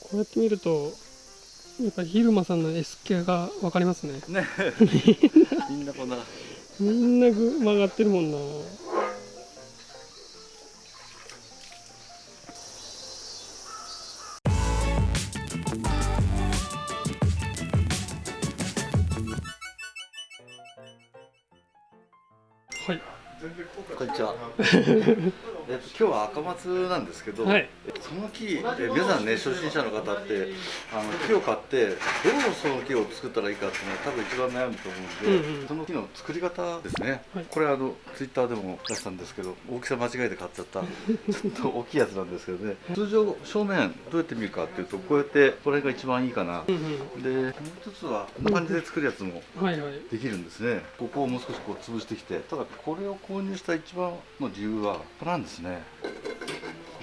こうやって見るとやっぱり昼間さんの S 系が分かりますね。ね。みんなこんな。みんなぐ曲がってるもんな。はい。こんにちは。えっと、今日は赤松なんですけど、はい。その木、え皆さんね初心者の方ってあの木を買ってどうその木を作ったらいいかっていうのは多分一番悩むと思うんで、うんうん。その木の作り方ですね、はい。これあのツイッターでも出したんですけど大きさ間違えて買っちゃった。ちょっと大きいやつなんですけどね。通常正面どうやって見るかっていうとこうやってこれが一番いいかな、うんうん。でもう一つはこんな感じで作るやつもはいはい。できるんですね。ここをもう少しこう潰してきてただこれを購入した一番の理由はここなんですね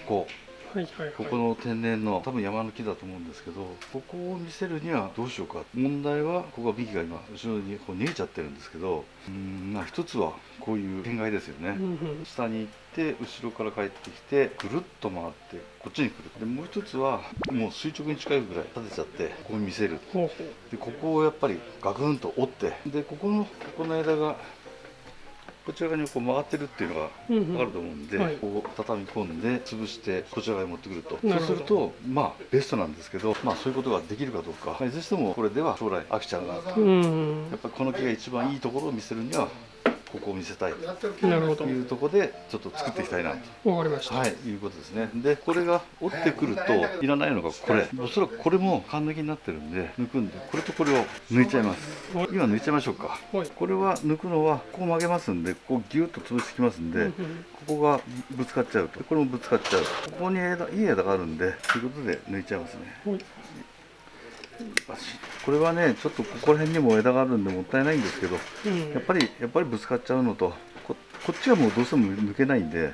ここ。はいはいはい。ここの天然の多分山の木だと思うんですけどここを見せるにはどうしようか。問題はここが幹が今後ろにこう逃げちゃってるんですけどうーんまあ一つはこういう天外ですよね、うんうん。下に行って後ろから帰ってきてぐるっと回ってこっちに来る。でもう一つはもう垂直に近いぐらい立てちゃってここに見せる。でここをやっぱりガクンと折ってでここのここの枝がこちら側にこう曲がってるっていうのがう、うんうん、あると思うんで、はい。こう畳み込んで潰してこちら側に持ってくると。そうするとまあベストなんですけどまあそういうことができるかどうかまあいずれにしてもこれでは将来飽きちゃうなと。うんうんやっぱりこの木が一番いいところを見せるにはここを見せたいなるほどというところでちょっと作っていきたいなとわかりました、はい、いうことですね。で、これが折ってくるといらないのがこれ。おそらくこれも缶抜きになってるんで、抜くんで、これとこれを抜いちゃいます。はい今抜いちゃいましょうか。はいこれは抜くのはここ曲げますんで、ここギュッと潰してきますんで、ここがぶつかっちゃうと。これもぶつかっちゃう。ここに枝いい枝があるんで、ということで抜いちゃいますね。はいこれはね、ちょっとここら辺にも枝があるんでもったいないんですけど、うん。やっぱりやっぱりぶつかっちゃうのとここっちはもうどうしても抜けないんで。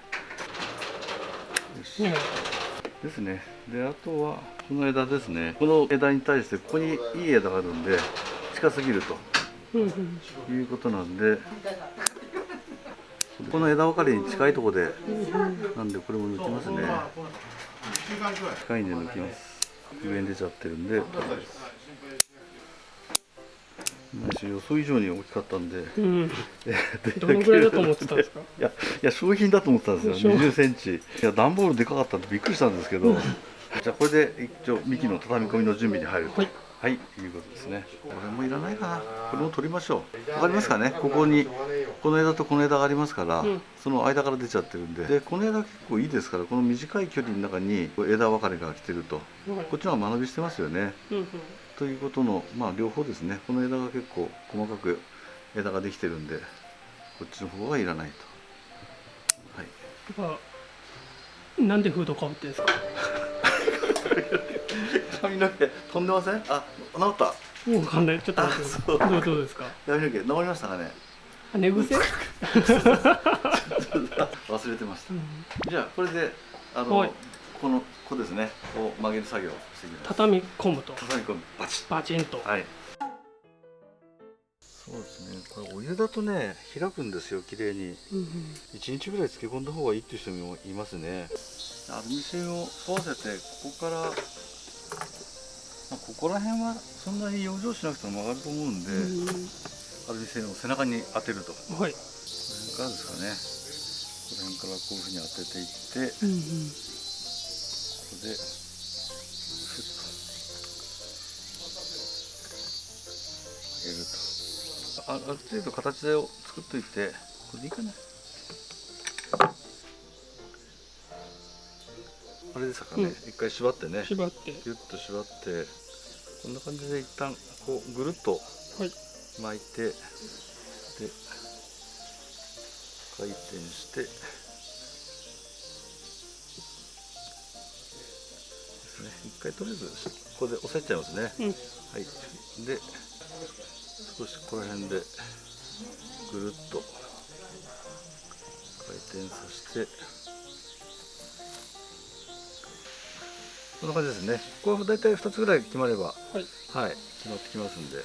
ですね。であとはこの枝ですね。この枝に対してここにいい枝があるんで近すぎると。いうことなんで。この枝分かれに近いところでなんでこれも抜きますね。近いんで抜きます上に出ちゃってるんで。予想以上に大きかったんで。うん。どのぐらいだと思ってたんですか？いやいや商品だと思ってたんですよ。20センチ。いや段ボールでかかったんでびっくりしたんですけど。じゃあこれで一応幹の畳み込みの準備に入ると。はいはい、いうことですね。これもいらないかな。これも取りましょう。わかりますかね？ここにこの枝とこの枝がありますから、うん。その間から出ちゃってるんで。でこの枝結構いいですからこの短い距離の中に枝分かれが来てると。はい。こっちの方が間延びしてますよね。うんうん。ということのまあ両方ですね。この枝が結構細かく枝ができてるんでこっちの方がいらないと。はい。なんでフードかぶってんですか？髪の毛飛んでません？あ治った？もうわかんない。ちょっと待って。あそう。どうどうですか？髪の毛治りましたかね？あ寝癖、忘れてました。じゃあこれであの、はい。このここですね。こう曲げる作業をしていきます。畳み込むと。畳み込む。バチッ。バチンと。はい。そうですね。これお湯だとね開くんですよ綺麗に。うんうん。1日ぐらい漬け込んだ方がいいっていう人もいますね。アルミ線を沿わせてここから、まあ、ここら辺はそんなに養生しなくても曲がると思うんで、アルミ線を背中に当てると。こうんはい。の辺からですかね。この辺からこういうふうに当てていってうんうん。ここでスッと上げると。あある程度形を作っといてこれでいいかなあれですかね、うん。一回縛ってね。縛って。ギュッと縛って。こんな感じで一旦こうぐるっとはい。巻いてで回転して。ですね。一回とりあえずここで押さえちゃいますね、うん。はい。で少しここら辺でぐるっと回転させてこんな感じですね。これ大体2つぐらい決まれば、はい、はい、決まってきますんで。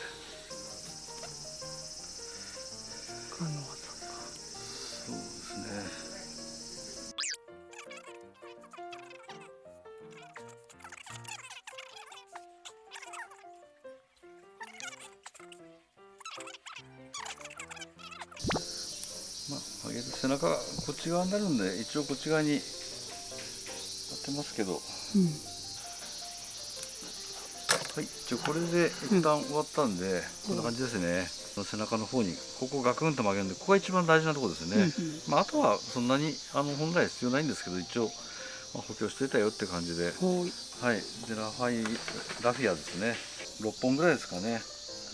そうですね。まあ上げる背中がこっち側になるんで一応こっち側に当てますけど。うん。はい。じゃあこれで一旦終わったんで、こんな感じですね、背中の方にここガクンと曲げるんでここが一番大事なところですね、まあ、あとはそんなにあの本来必要ないんですけど一応、まあ、補強してたよって感じで。うんはい。はい。でラファイラフィアですね。6本ぐらいですかね。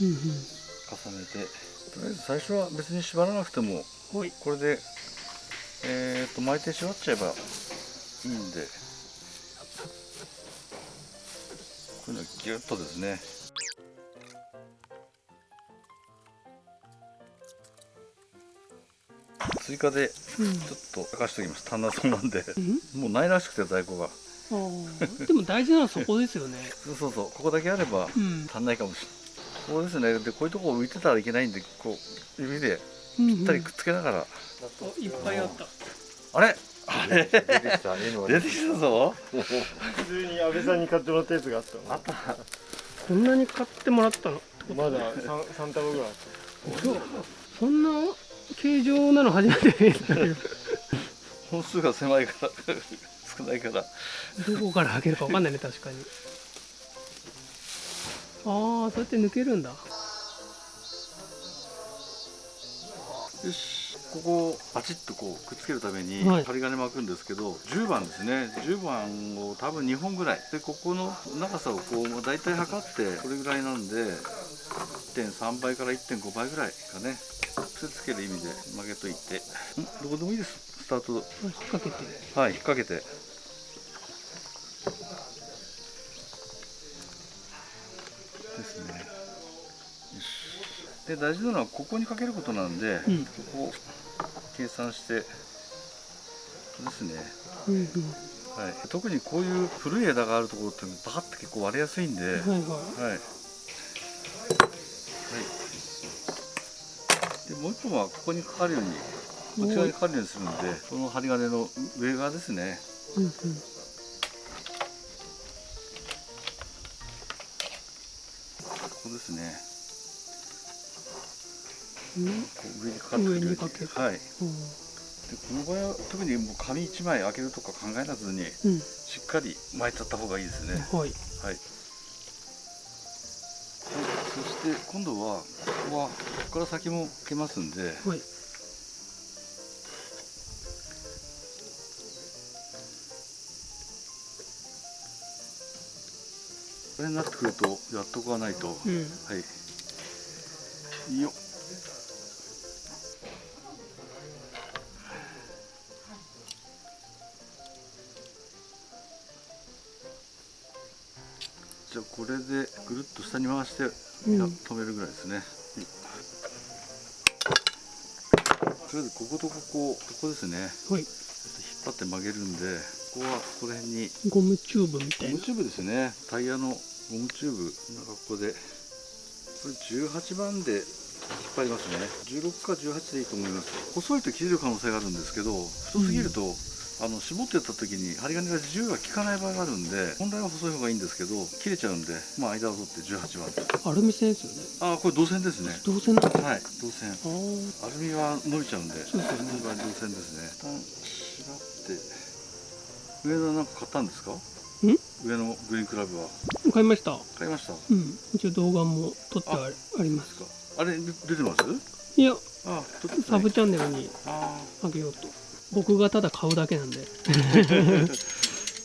うんうん。重ねて。とりあえず最初は別に縛らなくてもはい。これでえー、と巻いて縛っちゃえばいいんでこういうのをギュッとですね。追加でうんちょっと明かしておきます。単なそうなんで。うん？もうないらしくて在庫が。でも大事なのはそこですよね。そうそうそう。ここだけあればうん。足んないかもしれない。ここですね。でこういうとこ浮いてたらいけないんでこう指でうんぴったりくっつけながら、あいっぱいあった。あれ？出てきた出てきたぞ。普通に安倍さんに買ってもらったやつがあったの。あったこんなに買ってもらったのまだ 3, 三束ぐらいあっそんな形状なの初めて本数が狭いから 少ないから。どこから開けるかわかんないね確かに。ああそうやって抜けるんだ。よしここをパチッとこうくっつけるためにはい。針金巻くんですけど、10番ですね。10番を多分2本ぐらい。でここの長さをこう大体測ってこれぐらいなんで1.3倍から1.5倍ぐらいかね。癖つける意味で曲げといて。ん？どこでもいいです。スタート。引っ掛けて。はい引っ掛けて。ですねで大事なのはここにかけることなんで、うん。ここを計算してですね、うんうん。はい、特にこういう古い枝があるところってバカって結構割れやすいんで、はいはい。はい。はい。でもう一本はここにかかるようにこっち側にかかるようにするんでこの針金の上側ですね。うんうん。ここですね上にかかってくる。よう上にかけるはい。でうん。この場合は特にもう紙1枚開けるとか考えなずにうん。しっかり巻いちゃった方がいいですね。はい。はい、はい、そして今度はここはここから先も開けますんで。はい。これになってくるとやっとかないと、うん。はい。よ。っ下に回して、止めるぐらいですね、とりあえずこことここここですね。はい。引っ張って曲げるんでここはこの辺に。ゴムチューブみたいな。ゴムチューブですね。タイヤのゴムチューブ。なんかここで。これ18番で引っ張りますね。16か18でいいと思います。細いと切れる可能性があるんですけど太すぎると、あの絞ってった時に針金が10が効かない場合があるんで本来は細い方がいいんですけど切れちゃうんでまあ間を取って18番。アルミ線ですよね。ああこれ銅線ですね。銅線なんだはい銅線。アルミは伸びちゃうんでそうですよね。銅線ですね。一旦縛って。上のなんか買ったんですか？上のグリーンクラブは。買いました。買いました？うん。一応動画も撮ってはあります。あれで出てます？いやあサブチャンネルにああげようと僕がただ買うだけなんで。ー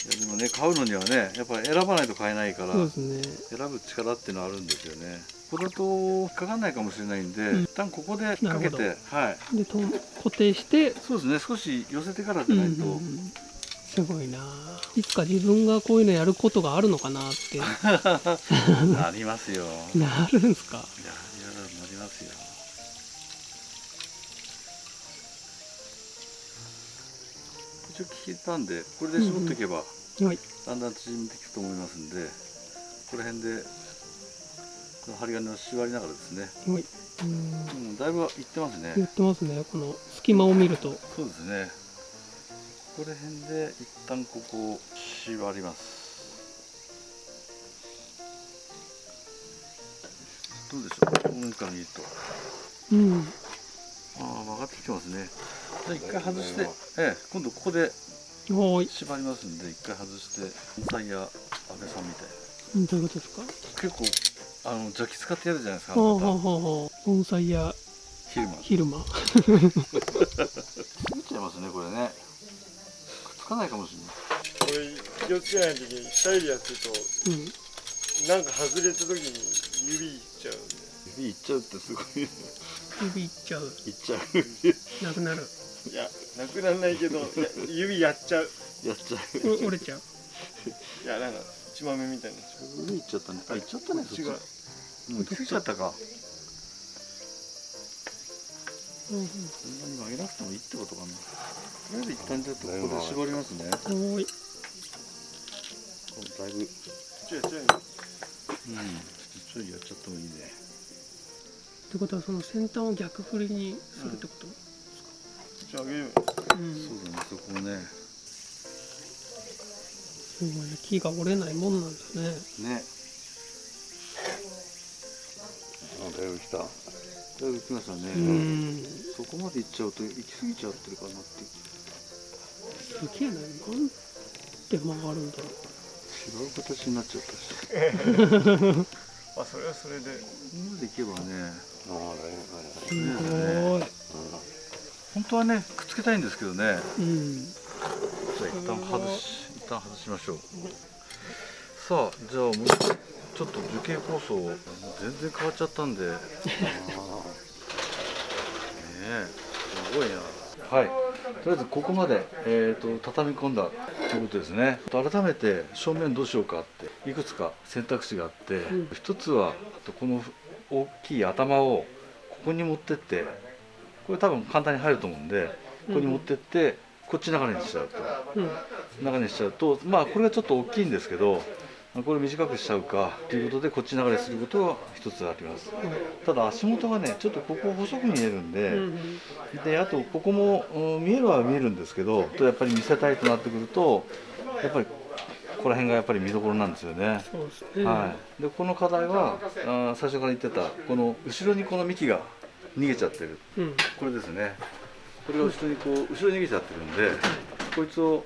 いやでもね買うのにはねやっぱり選ばないと買えないからね。選ぶ力っていうのはあるんですよね。ここだと引っかかんないかもしれないんで、うん。一旦ここで引っ掛けなてるはい。でと固定してそうですね少し寄せてからじうんうゃなんいと、うん。すごいな。いつか自分がこういうのやることがあるのかなって。なりますよ。なるんすか。いや一応聞いたんでこれで絞っていけば、はい。だんだん縮んでいくと思いますんでこの辺でこの針金を縛りながらですね、はい。うんうん、だいぶいってますね。言ってますね。この隙間を見ると。そうですね。この辺で一旦ここを縛ります。どうでしょう？この上から見ると。うん。ああ曲がってきてますね一回外して、ええ、今度ここで縛りますんで一回外して盆栽や安倍さんみたいうんどういうことですか？な結構あの邪気使ってやるじゃないですか盆栽や昼間。昼間。作っちゃいますねこれね。くっつかないかもしれない。これ気をつけないときに二人でやってるとうん。なんか外れた時に指いっちゃうんで。指いっちゃうってすごいいっ指いっちゃう。ちゃう。なくなるいやなくならないけどいや指やっちゃう。やっちゃう。う折れちゃう。いやなんか血豆みたいにな。っちゃ指いっちゃったね。あいっちゃったねこっちが。そっち。もうついちゃったか。うんうん。そんなに曲げなくてもいいってことかな。とりあえず一旦ちょっとここで絞りますね。おーい。だいぶうんちょい。ちょいょっとちょいやっちゃってもいいね。ってことはその先端を逆振りにするってこと、ちょい上げるうん。そうだねそこをね。すごいね。木が折れないもんなんだね。ね。あだいぶ来た。だいぶ来ましたね、うん。そこまで行っちゃうと行き過ぎちゃってるかなって。すげえな。な曲がるんだろ違う形になっちゃったし。あそれはそれで。ここまで行けばね。うすごい本当はねくっつけたいんですけどね。うん。じゃあ一旦外し一旦外しましょう。さあじゃあもうちょっと樹形構想全然変わっちゃったんで。ねえすごいな。はい。とりあえずここまで、えー、と畳み込んだということですね。改めて正面どうしようかっていくつか選択肢があって、ん。一つはこの大きい頭をここに持ってってこれ多分簡単に入ると思うんでここに持ってってこっち流れにしちゃうと。うん。流れにしちゃうとまあこれがちょっと大きいんですけどこれ短くしちゃうかということでこっち流れすることが一つあります。ただ足元がねちょっとここ細く見えるんで、うんであとここも、うん見えるは見えるんですけどとやっぱり見せたいとなってくるとやっぱりここら辺がやっぱり見どころなんですよね、はい、でこの課題はあー最初から言ってたこの後ろにこの幹が逃げちゃってる。うん。これですね。これが後ろにこう後ろに逃げちゃってるんでこいつを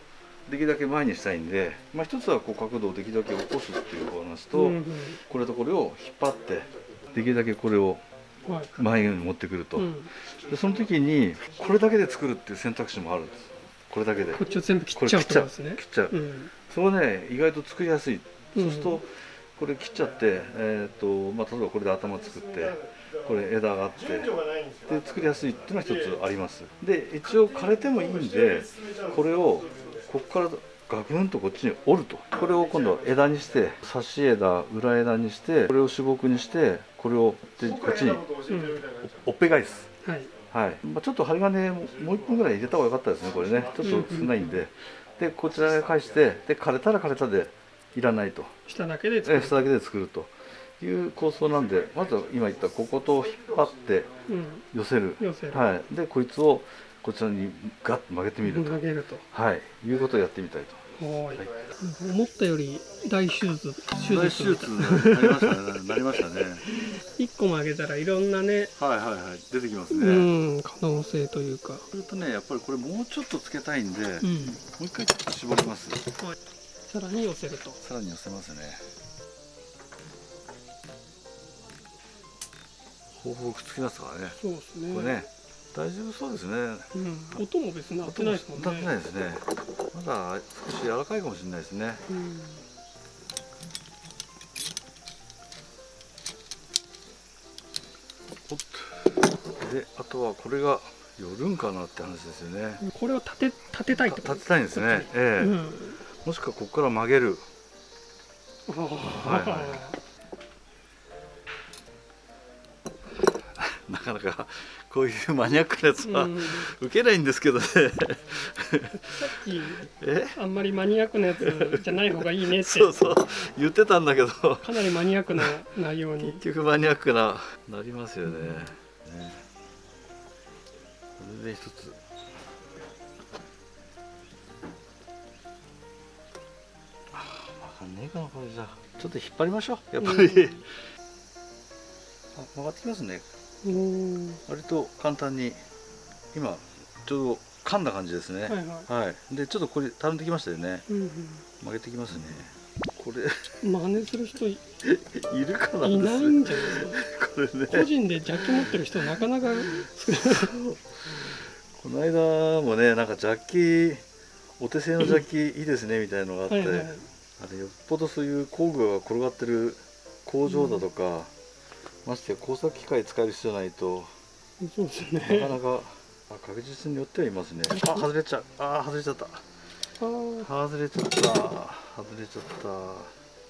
できるだけ前にしたいんで、まあ、一つはこう角度をできるだけ起こすっていうお話と、うんこれとこれを引っ張ってできるだけこれを前に持ってくると、うん、でその時にこれだけで作るっていう選択肢もあるんです。これだけで。こっちを全部切っちゃうね。切っちゃう、う。ん。それね意外と作りやすい、うんそうするとこれ切っちゃって、えーとまあ、例えばこれで頭作ってこれ枝があってで作りやすいっていうのが一つあります。で一応枯れてもいいんでこれをここからガクンとこっちに折ると。これを今度枝にして差し枝裏枝にしてこれを主木にしてこれをでこっちにおっぺ返す。はい。はい、まあ、ちょっと針金もう一本ぐらい入れた方が良かったですねこれね。ちょっと少ないんで、でこちらへ返してで枯れたら枯れたでいらないと。下だけで作る。え下だけで作ると。いう構想なんでまずは今言ったここと引っ張ってうん。寄せる。寄せる。はい、でこいつをこちらにガッと曲げてみると、ると。はい、いうことをやってみたいと。はーい。思ったより大手術手大手術なりましたねなりましたね。一個曲げたらいろんなねはいはいはい。出てきますうね、ん可能性というか。それとねやっぱりこれもうちょっとつけたいんで、もうん。う一回ちょっと絞りますさらに寄せると。さらに寄せますね。ほぼほぼくっつきますからね。そうですね。これね大丈夫そうですね。うん、音も別に鳴ってないですもんね。ないですね。まだ少し柔らかいかもしれないですね。うん。であとはこれが寄るんかなって話ですよね。これを立て立てたいってこと立てたいんですね。ええ。うんもしくはここから曲げる。なかなかこういうマニアックなやつはうん。受けないんですけどね。さっきえ？あんまりマニアックなやつじゃない方がいいねって。そうそう。言ってたんだけど。かなりマニアックな内容に。結局マニアックななりますよね。ねこれで一つねえかなこれじゃちょっと引っ張りましょうやっぱり、うん。あ曲がってきますね。うん。割と簡単に今ちょうど噛んだ感じですね。はいはい。はい、でちょっとこれたるんできましたよね。うん曲げてきますね。これ。うん真似する人い いるかないいないんじゃないこれね。個人でジャッキ持ってる人なかなか。この間もねなんかジャッキお手製のジャッキいいですねみたいなのがあって、はいはいあれよっぽどそういう工具が転がってる工場だとか、ましてや工作機械使える人じゃないとそうですなかねなかあ確実によってはいますね。あ外れちゃう。あ外れちゃった。外れちゃった。外れちゃった。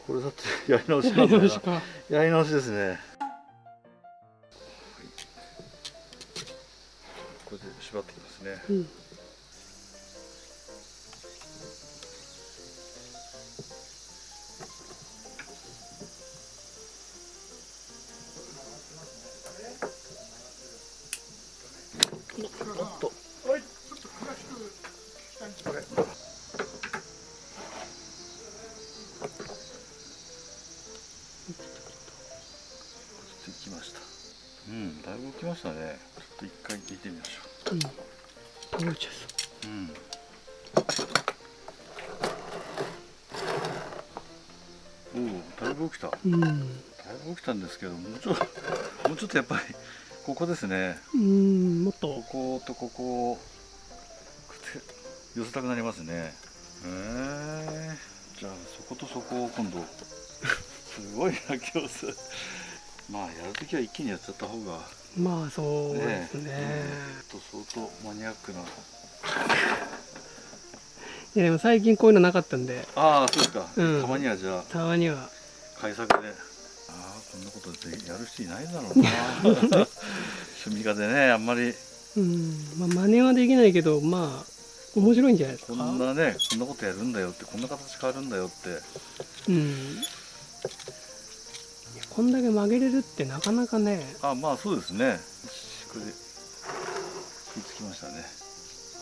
これだって やり直しやりなんだよな。直しか。やり直しですね。これで縛ってきますね。うんおっと。これちょっと行きましたうんだいぶ動きましたねちょっと一回見てみましょうん倒れちゃいそううんおおだいぶ起きただうんいぶ起きたんですけどもうちょっともうちょっとやっぱりここですね。うんもっと。こことここを寄せたくなりますね。へえじゃあそことそこを今度。すごいな今日す。まあやるときは一気にやっちゃった方が。まあそうですね。え。ちょっと相当マニアックな。いやでも最近こういうのなかったんで。ああそうですか、うん。たまにはじゃあ。たまには。改作でんなことでやる人いないだろうな。趣味家でねあんまり。うん。まあ真似はできないけどまあ面白いんじゃないですか？こんなねこんなことやるんだよってこんな形変わるんだよって。うん。こんだけ曲げれるってなかなかね。あまあそうですね。これで食いつきましたね。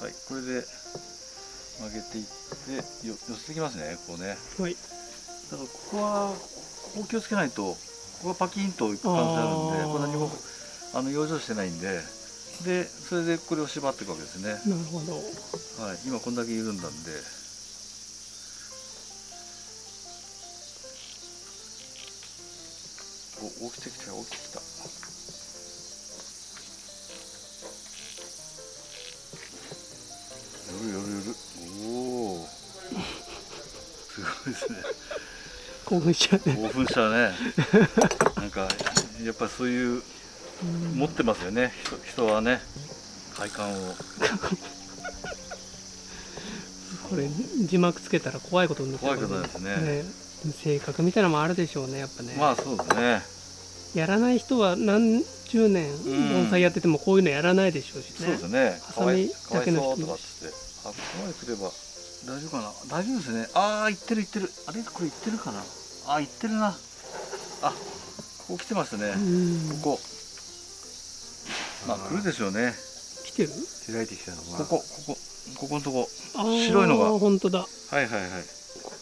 はいこれで曲げていってよ寄せてきますねこうね。はい。だからここはここ気をつけないとここがパキンといく感じになるんでこれ何もあの養生してないんででそれでこれを縛っていくわけですね。なるほど。はい。今こんだけ緩んだんで。お起きてきた起きてきた。夜夜夜。おお すごいですね興奮しちゃうね。興奮したね。なんかやっぱそういううん持ってますよね。人人はね。快感を。これ字幕つけたら怖いことになって怖いことですね。ね。性格みたいなのもあるでしょうねやっぱね、まあそうですね。やらない人は何十年ん。盆栽やっててもこういうのやらないでしょうしそうねですね。ハサミかわいかわいだけの人も。そうとかって。あここまで来れば大丈夫かな？大丈夫ですね。ああ行ってる行ってる。あれ？これ行ってるかな？あー行ってるな。あここ来てますね。うん。ここ。まあ来るでしょうね。来てる？開いてきたのは。ここここ。ここのとこ。白いのが。本当だ。こはいはいはい。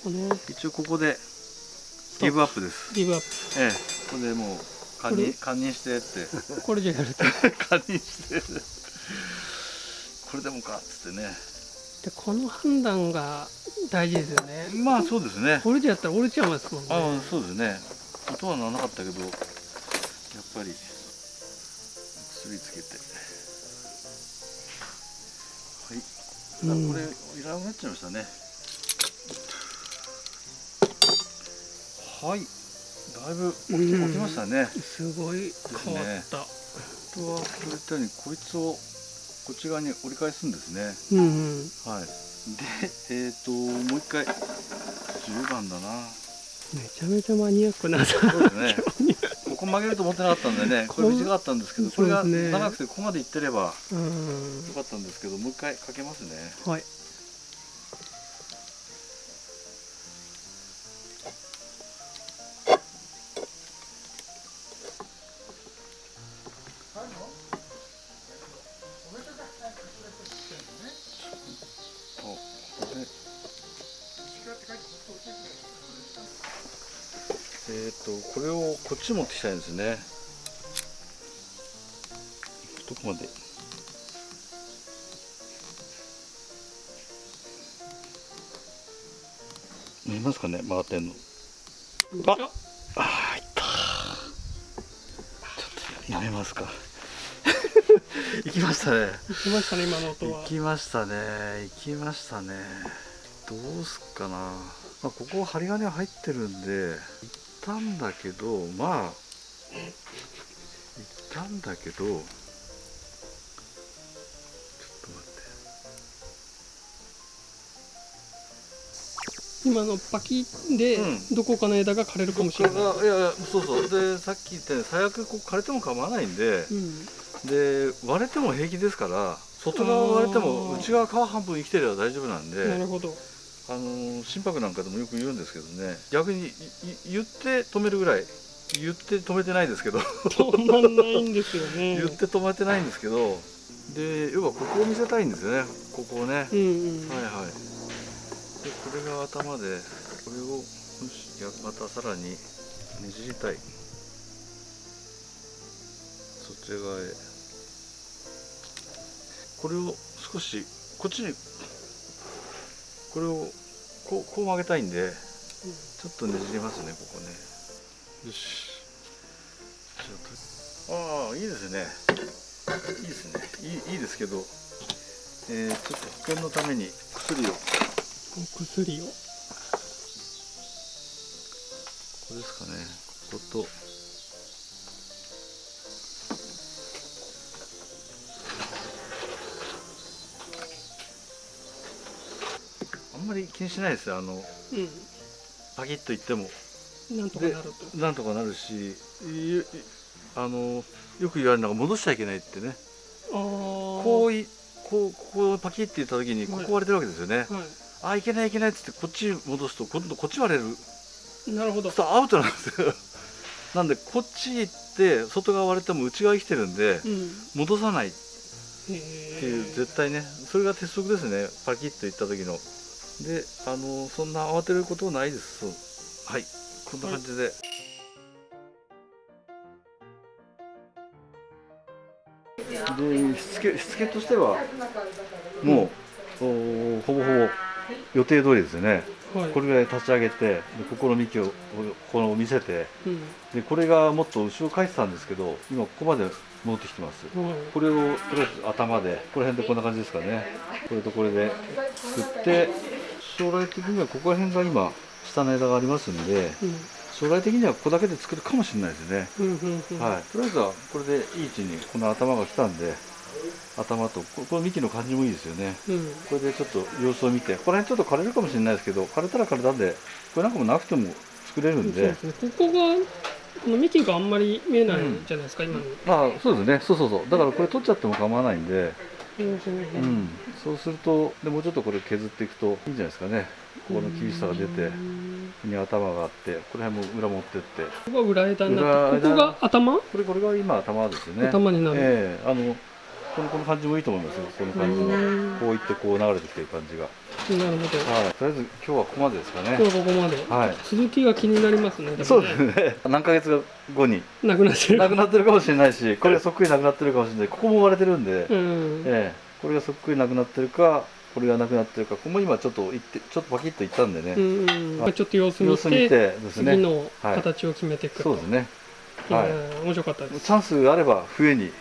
こね。一応ここでギブアップです。ギブアッええ。これでもう堪忍堪忍してって。プこれじゃやると。堪忍して。これでもかっつってねでこの判断が大事ですよね。まあそうですね。これじゃやったら折れちゃいますもんね。ああそうですね。音はならなかったけどやっぱり薬つけて。はい、うん。あこれいらなくなっちゃいましたね。はい。だいぶ起き,、ましたね。すごい。変わった、あとはこういったようにこいつをこっち側に折り返すんですね。うんうん。はい。でえっ、ともう一回。10番だな。めちゃめちゃマニアックな。そうですね。ここ曲げると思ってなかったんでねこれ短かったんですけどこれが長くてここまで行ってればうん。よかったんですけどもう一回かけますね。はいえっ、ー、とこれをこっち持ってきたいんですね。どこまで？見えますかね？曲がってんの。ああいった。ちょっとやめますか。行きましたね。行きましたね今の音は。行きましたね。行きましたね。どうすっかな。まあ、ここ針金入ってるんで行ったんだけどまあ行ったんだけどちょっと待今のパキッでうん。どこかの枝が枯れるかもってしれない、いやいやそうそう。でさっき言ったように最悪こう枯れても構わないんでうん。で割れても平気ですから外側割れても内側皮半分生きてれば大丈夫なんでなるほどあのー心拍なんかでもよく言うんですけどね。逆に言って止めるぐらい言って止めてないですけど。止まんないんですよね。言って止めてないんですけど。で要はここを見せたいんですよね。ここをね、うんうん。はいはい。でこれが頭でこれをまたさらにねじりたい。そっち側へ。これを少しこっちにこれをこうこう曲げたいんでちょっとねじりますねここね。よし。あとああいいですね。いいですね。いいいいですけどえー、ちょっと保険のために薬を。お薬を。ここですかね。こことんまり気にしないですよ。あのうパキッといっても。んなんとかなると。なんとかなるしいいあのよく言われるのが戻しちゃいけないってね。こういこうこうパキッていった時にこはい。こ割れてるわけですよね、はああいけないいけないっつってこっち戻すと今度こっち割れる。いなるほど。そうアウトなんですよ。なんでこっち行って外側割れても内側生きてるんでうん。戻さないっへていうえ絶対ねそれが鉄則ですね。パキッといった時のであのそんな慌てることないです。はい。こんな感じで、でしつけしつけとしてはもう、おほぼほぼ予定通りですよね。はい。これぐらい立ち上げてでここの幹をここの見せてうん。でこれがもっと後ろ返ってたんですけど今ここまで戻ってきてます。はい。これをとりあえず頭でこの辺でこんな感じですかね。これとこれで作って将来的にはここら辺が今下の枝がありますんでうん。将来的にはここだけで作るかもしれないですね、うんうんうんはい。とりあえずはこれでいい位置にこの頭が来たんで頭とここの幹の感じもいいですよねうんこれでちょっと様子を見てここら辺ちょっと枯れるかもしれないですけど枯れたら枯れたんでこれなんかもなくても作れるんでねここがこの幹があんまり見えないじゃないですか、今のまあそうですねそうそうそうだからこれ取っちゃっても構わないんでうん。そうするとでもうちょっとこれ削っていくといいんじゃないですかね。ここの厳しさが出てに頭があってこの辺も裏持ってって。ここが裏枝になってここが頭？これこれが今頭ですよね。頭になる、ええあのこのこの感じもいいと思いますよ。この感じの。うんこういってこう流れてきてる感じが。なるほどはい。とりあえず今日はここまでですか今日ねはここまで、はい。続きが気になりますね。そうですね。何ヶ月後に。なくなってる。なくなってるかもしれないしこれがそっくりなくなってるかもしれない。ここも割れてるんで、うん。ええ。これがそっくりなくなってるかこれがなくなってるかここも今ちょっといってちょっとパキッといったんでね、うんうんまあちょっと様子見て見てですね。次のはい。形を決めていくと、そうですね。はい。うん面白かったです、チャンスがあれば冬にうん、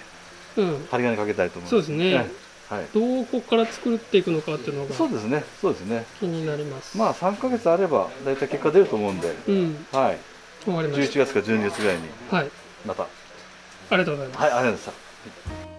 針金かけたいと思いますそうですね。はい。どうここから作っていくのかっていうのがそうですね。そうですね。気になります。まあ3ヶ月あれば大体結果出ると思うんで。うん。はい。わかりまし11月か12月ぐらいに。たはい。また。ありがとうございます。はいありがとうございました